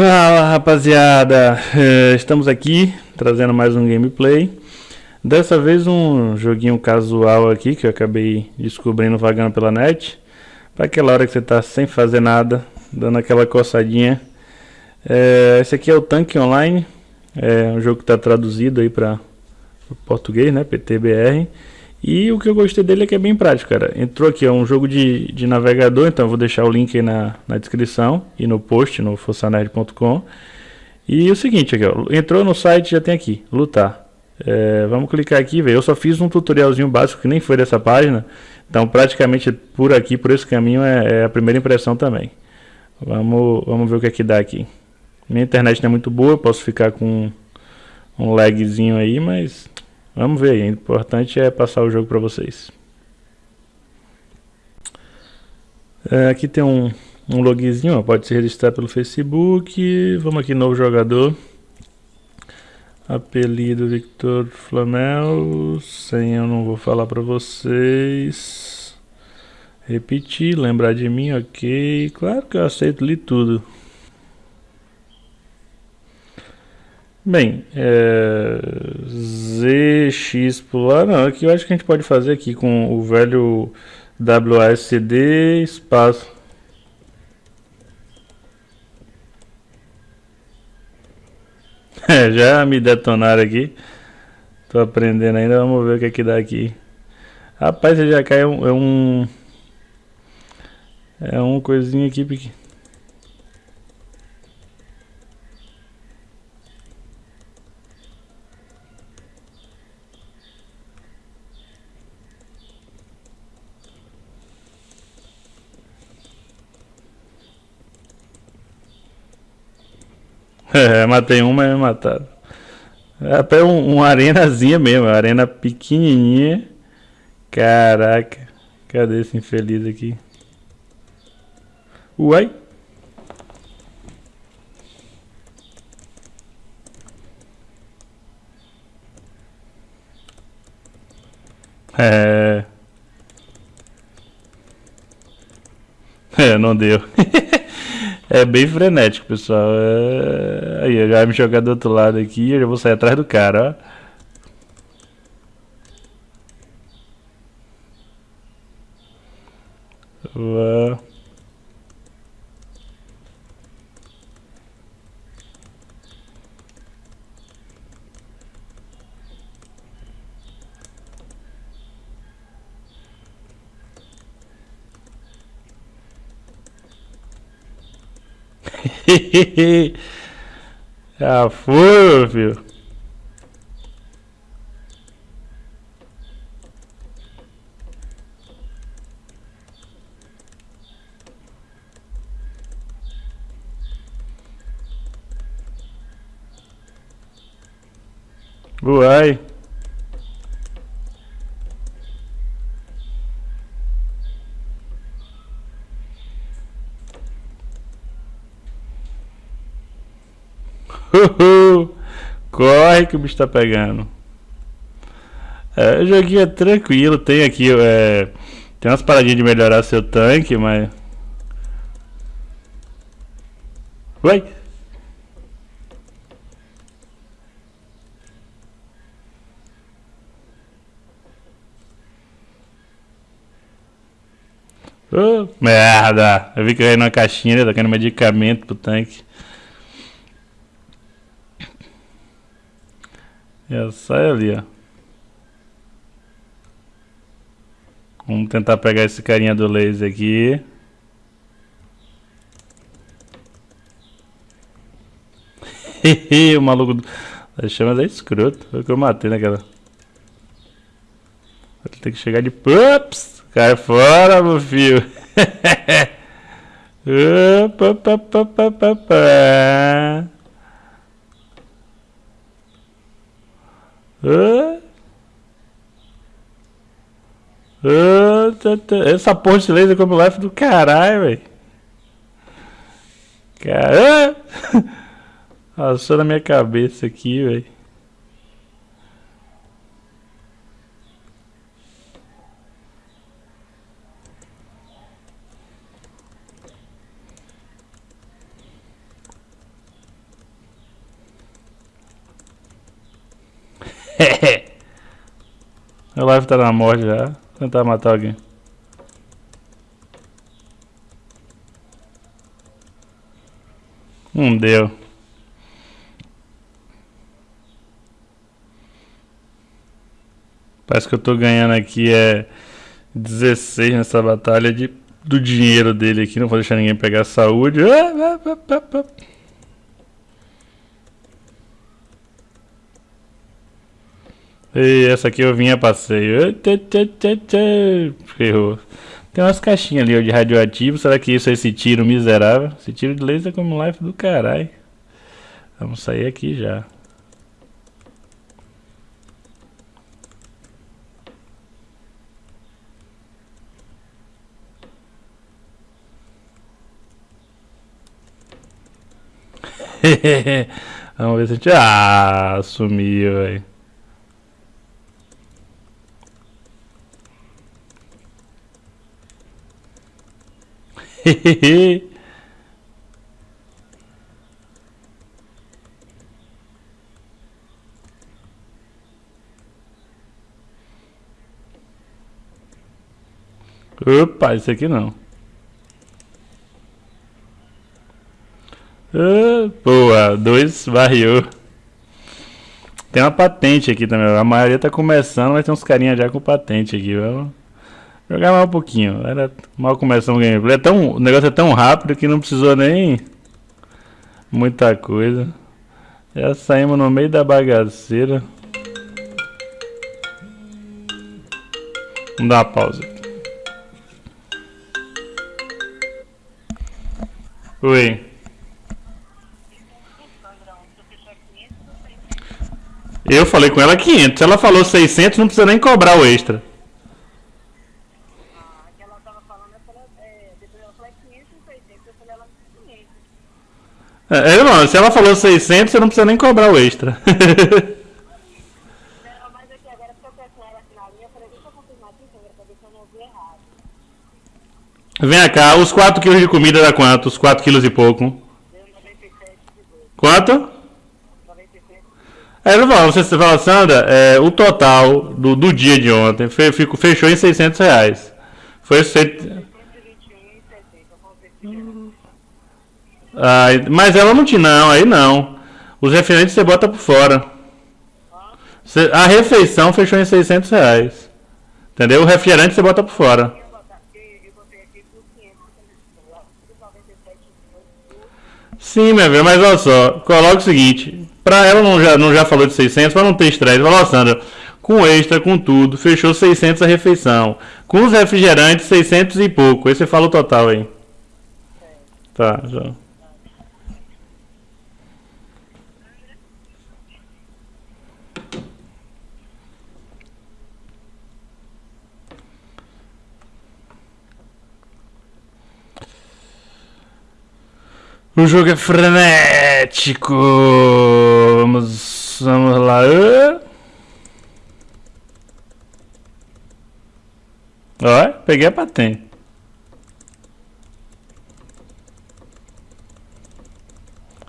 Fala rapaziada, é, estamos aqui trazendo mais um gameplay. Dessa vez um joguinho casual aqui que eu acabei descobrindo vagando pela net. Para aquela hora que você tá sem fazer nada, dando aquela coçadinha. É, Esse aqui é o Tanque Online. É um jogo que está traduzido aí para português, né, PTBR e o que eu gostei dele é que é bem prático, cara. Entrou aqui, é um jogo de, de navegador, então eu vou deixar o link aí na, na descrição e no post, no forçanerd.com. E o seguinte aqui, ó, entrou no site, já tem aqui, lutar. É, vamos clicar aqui, ver. Eu só fiz um tutorialzinho básico que nem foi dessa página, então praticamente por aqui, por esse caminho é, é a primeira impressão também. Vamos, vamos ver o que é que dá aqui. Minha internet não é muito boa, posso ficar com um lagzinho aí, mas Vamos ver o importante é passar o jogo para vocês. É, aqui tem um, um logzinho, ó, pode se registrar pelo Facebook. Vamos aqui, novo jogador. Apelido Victor Flamel. Senha eu não vou falar para vocês. Repetir, lembrar de mim, ok. Claro que eu aceito li tudo. Bem, é, ZX pular, não, aqui eu acho que a gente pode fazer aqui com o velho WASD espaço. É, já me detonaram aqui. Tô aprendendo ainda, vamos ver o que é que dá aqui. Rapaz, você já caiu é um... É um coisinho aqui pequeno. É, matei uma e me mataram. É até um, uma arenazinha mesmo, uma arena pequenininha. Caraca, cadê esse infeliz aqui? Uai! É... É, não deu. É bem frenético, pessoal. É... Aí, já vai me jogar do outro lado aqui eu já vou sair atrás do cara, ó. Uau. Já foi, filho. Uai. Corre que o bicho tá pegando. É, o joguinho é tranquilo, tem aqui, é, tem umas paradinhas de melhorar seu tanque, mas... Vai! Oh, merda! Eu vi que caiu numa caixinha, né? tá querendo medicamento pro tanque. É, sai ali, ó. Vamos tentar pegar esse carinha do laser aqui. o maluco das chamas é escroto. Foi o que eu matei naquela. Vou ter que chegar de. Ups! Cai fora, meu filho! opa, opa, opa. Essa porra de laser como life do caralho, velho. Cara, passou na minha cabeça aqui, velho. Meu live tá na morte já. Vou tentar matar alguém. Não deu. Parece que eu tô ganhando aqui é 16 nessa batalha de, do dinheiro dele aqui. Não vou deixar ninguém pegar saúde. Ah, ah, ah, e essa aqui eu vinha passeio. Ferrou. Tem umas caixinhas ali ó, de radioativo. Será que isso é esse tiro miserável? Esse tiro de laser como life do caralho. Vamos sair aqui já. Vamos ver se a gente. Ah, sumiu, velho. Opa, esse aqui não. Uh, boa, dois barril. Tem uma patente aqui também. A maioria tá começando, mas tem uns carinha já com patente aqui. Vamos jogar mais um pouquinho. Era mal começando o gameplay. É tão, o negócio é tão rápido que não precisou nem muita coisa. Já saímos no meio da bagaceira. Vamos dar uma pausa. Oi. Eu falei com ela 500. Se ela falou 600, não precisa nem cobrar o extra. É, é não, se ela falou 600, você não precisa nem cobrar o extra. Vem cá, os 4 quilos de comida dá quanto? Os 4 quilos e pouco. Quanto? Aí ele falou, você fala, Sandra, é, o total do, do dia de ontem fechou em 600 reais. Foi cento... ah, mas ela não tinha, não, aí não. Os referentes você bota por fora. a refeição fechou em 600 reais. Entendeu? O refrigerante você bota por fora. Sim, meu velho, mas olha só, coloca o seguinte, pra ela não já, não já falou de 600, pra não ter estresse, falou, Sandra, com extra, com tudo, fechou 600 a refeição. Com os refrigerantes, 600 e pouco. Aí você fala o total aí. Tá, já. O jogo é frenético. Vamos, vamos lá. Ó, peguei a patente.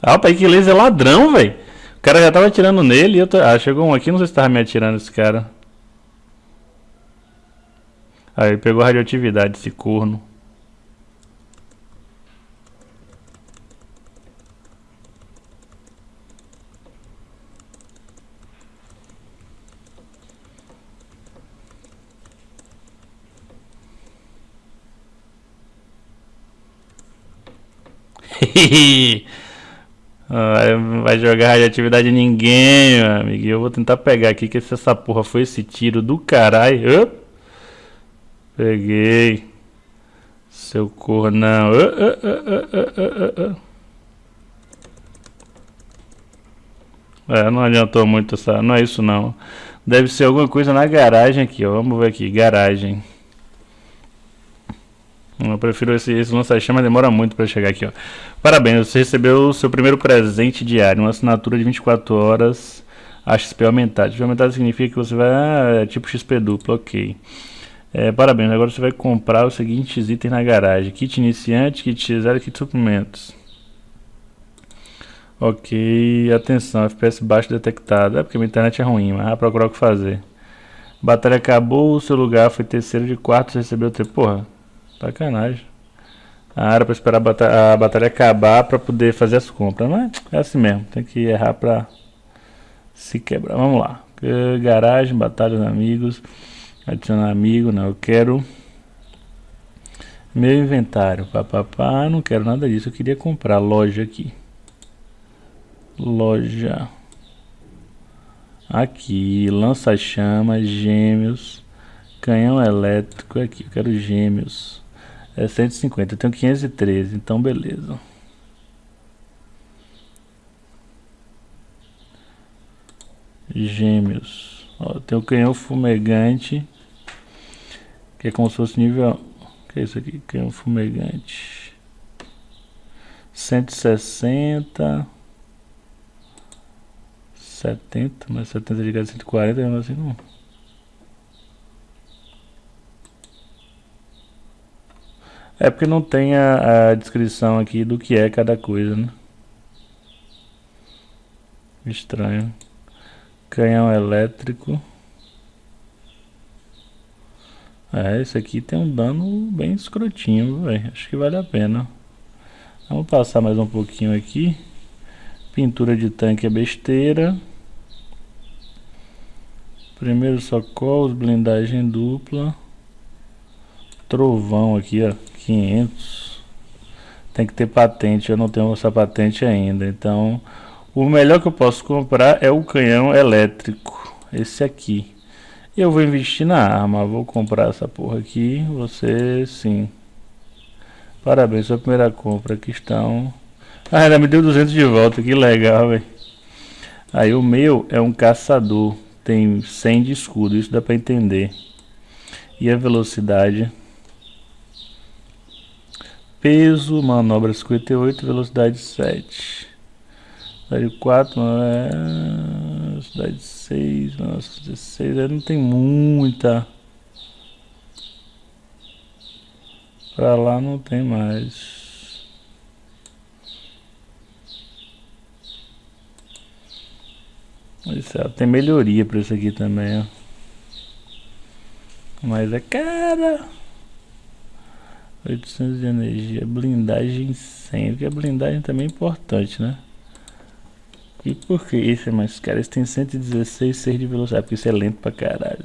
Ah, o pai que laser é ladrão, velho. O cara já tava atirando nele e eu tô... Ah, chegou um aqui, não sei se tava me atirando esse cara. Aí, ele pegou radioatividade, esse corno. Vai jogar radioatividade em ninguém, meu amigo. Eu vou tentar pegar aqui, que se essa porra foi esse tiro do caralho. Peguei. Seu cornão. É, não adiantou muito essa. Não é isso não. Deve ser alguma coisa na garagem aqui, ó. Vamos ver aqui. Garagem. Eu prefiro esse, esse lança-chama, demora muito para chegar aqui, ó. Parabéns, você recebeu o seu primeiro presente diário, uma assinatura de 24 horas a XP aumentada. XP aumentada significa que você vai, ah, é tipo XP duplo, ok. É, parabéns, agora você vai comprar os seguintes itens na garagem. Kit iniciante, kit zero, kit suprimentos. Ok, atenção, FPS baixo detectado. É porque minha internet é ruim, mas vai procurar o que fazer. Batalha acabou, o seu lugar foi terceiro de quarto, você recebeu o. Porra, sacanagem. Ah, era pra esperar a batalha, a batalha acabar pra poder fazer as compras, mas é assim mesmo, tem que errar pra se quebrar. Vamos lá. Garagem, batalha dos amigos, adicionar amigo, não, eu quero meu inventário, papapá, não quero nada disso, eu queria comprar loja aqui. Loja. Aqui, lança-chamas, gêmeos, canhão elétrico aqui, eu quero gêmeos. É 150, eu tenho 513, então beleza. Gêmeos. Ó, tem o canhão fumegante, que é como se fosse nível... que é isso aqui? Canhão fumegante. 160... 70, mas 70 de gás 140 mesmo assim não. É porque não tem a, a, descrição aqui do que é cada coisa, né? Estranho. Canhão elétrico. É, esse aqui tem um dano bem escrotinho, velho. Acho que vale a pena. Vamos passar mais um pouquinho aqui. Pintura de tanque é besteira. Primeiro socorros, blindagem dupla. Trovão aqui, ó, 500. Tem que ter patente, eu não tenho essa patente ainda. Então, o melhor que eu posso comprar é o canhão elétrico. Esse aqui. Eu vou investir na arma, vou comprar essa porra aqui. Você, sim. Parabéns, sua primeira compra. Aqui estão... Ah, ela me deu 200 de volta, que legal, velho. Aí o meu é um caçador tem 100 de escudo, isso dá para entender. E a velocidade? Peso, manobra 58, velocidade 7. Velocidade 4, é... velocidade 6, nossa, 16, aí não tem muita. Pra lá não tem mais. Isso, tem melhoria para isso aqui também, ó. Mas é cara. 800 de energia, blindagem 100, porque a blindagem também é importante, né? E por que isso é mais caro? Esse tem 116, 6 de velocidade, porque isso é lento pra caralho.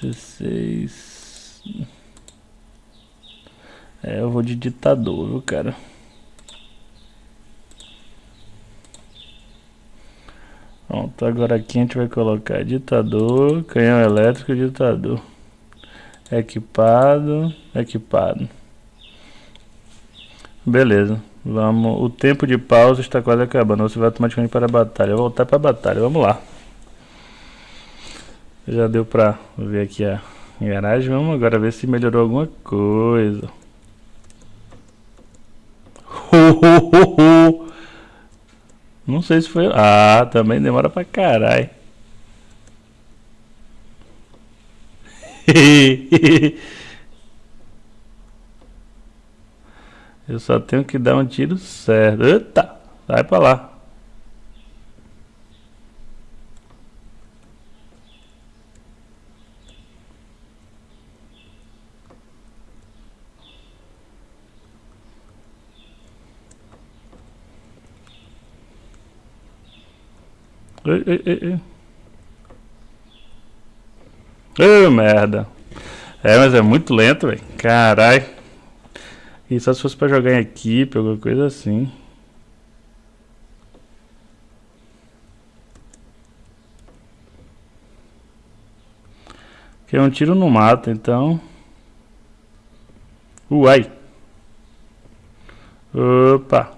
16... É, eu vou de ditador, viu, cara? Pronto, agora aqui a gente vai colocar ditador, canhão elétrico, ditador. Equipado, equipado. Beleza, vamos. O tempo de pausa está quase acabando. Você vai automaticamente para a batalha. Vou voltar para a batalha, vamos lá. Já deu para ver aqui a garagem. Vamos agora ver se melhorou alguma coisa. Não sei se foi... Ah, também demora pra caralho. Eu só tenho que dar um tiro certo. Eita, vai pra lá. Ei, ei, ei, ei. Oh, merda. É, mas é muito lento, velho. Caralho. E só se fosse pra jogar em equipe, alguma coisa assim. Que é um tiro no mato, então. Uai. Opa.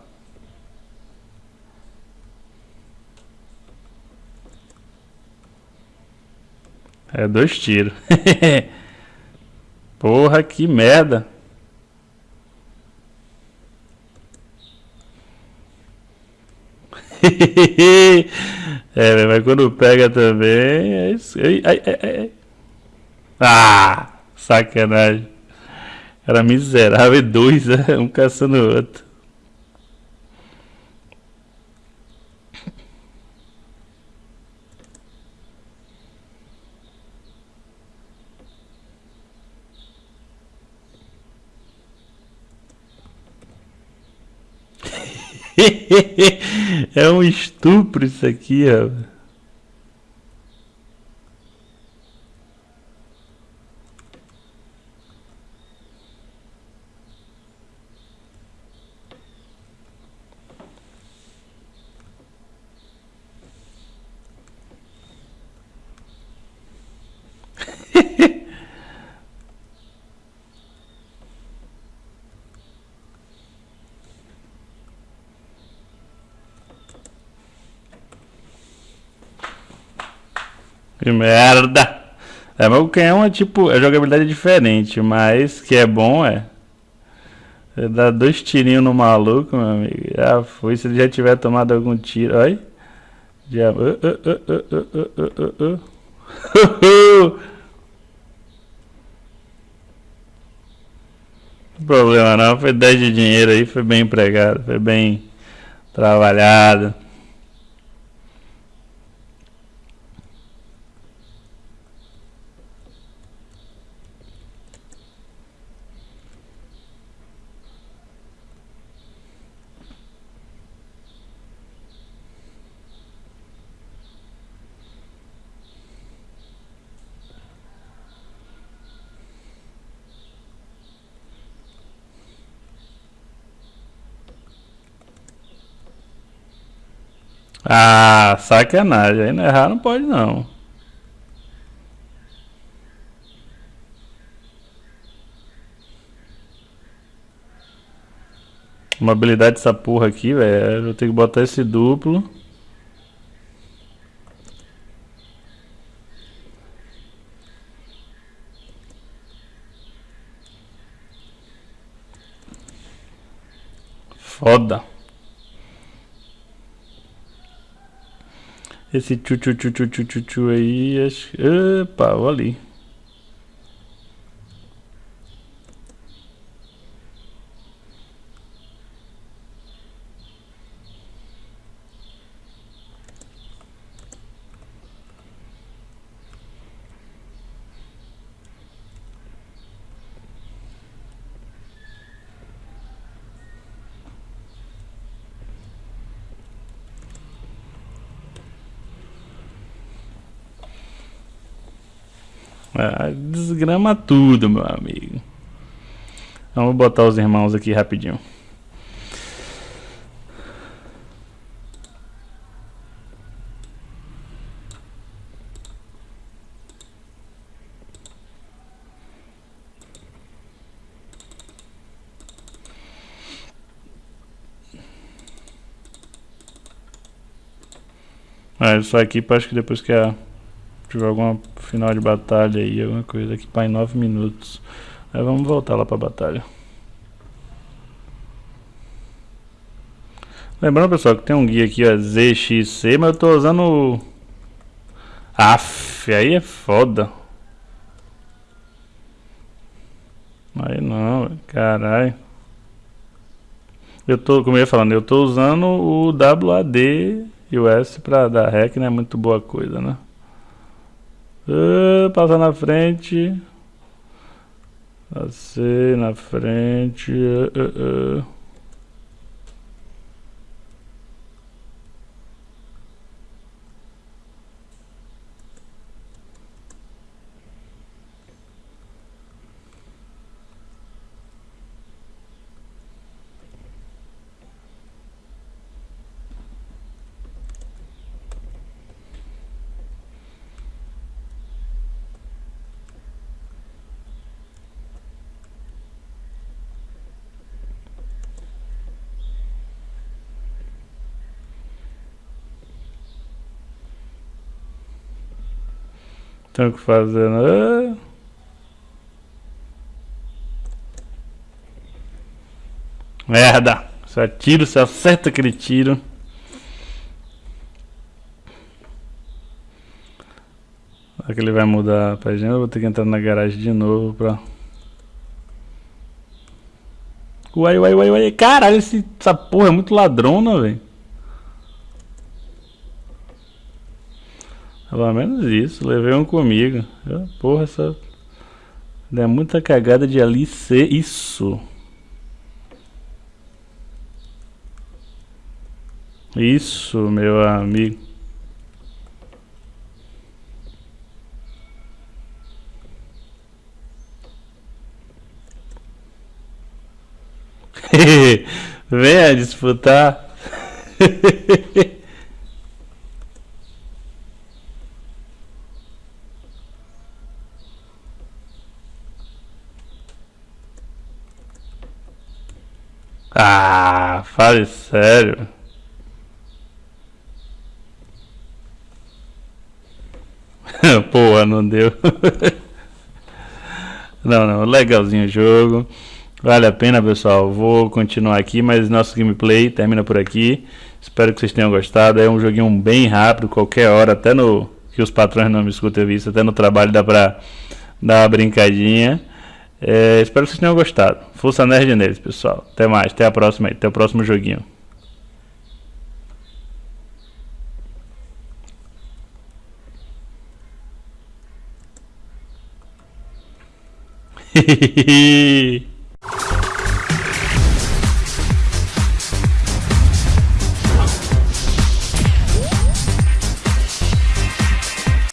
É dois tiros. Porra, que merda. é, mas quando pega também. É isso. Ai, ai, ai, ah, sacanagem. Era miserável e dois, né? um caçando o outro. é um estupro isso aqui, rapaz. Que merda! É, mas o canhão é tipo, a jogabilidade é diferente, mas que é bom é. Você dá dois tirinhos no maluco, meu amigo. Já foi, se ele já tiver tomado algum tiro. Olha. Já. Uh, uh, uh, problema não, foi 10 de dinheiro aí, foi bem empregado, foi bem trabalhado. Ah, sacanagem. Aí não errar não pode não. Uma habilidade dessa porra aqui, velho. Eu tenho que botar esse duplo. Foda. Esse tchu tchu tchu tchu tchu tchu, aí, acho... Opa, olha ali. Ah, desgrama tudo, meu amigo. Vamos botar os irmãos aqui rapidinho. Ah, isso aqui acho que depois que a tiver alguma final de batalha aí, alguma coisa aqui para em 9 minutos. Aí vamos voltar lá para batalha. Lembrando pessoal que tem um guia aqui, ó, ZXC, mas eu tô usando o... Aff, aí é foda. Aí não, caralho. Eu tô, como eu ia falando, eu tô usando o WAD e o S pra dar rec, não é muito boa coisa, né? Uh, passa na frente. Passei na frente. Uh, uh, Tenho que fazer. Né? Merda! Só tiro, se acerta aquele tiro. Será que ele vai mudar pra gente? Eu vou ter que entrar na garagem de novo pra. Uai, uai, uai, uai. Caralho, essa porra é muito ladrona, velho. Pelo menos isso, levei um comigo. Eu, porra, essa. É muita cagada de ali ser isso. Isso, meu amigo. Venha disputar. ah, fale sério. Porra, não deu. não, não, legalzinho o jogo. Vale a pena, pessoal. Vou continuar aqui, mas nosso gameplay termina por aqui. Espero que vocês tenham gostado. É um joguinho bem rápido, qualquer hora, até no que os patrões não me escutem visto, até no trabalho dá pra dar uma brincadinha. É, espero que vocês tenham gostado. Força nerd neles, pessoal. Até mais, até a próxima, até o próximo joguinho. Hehehe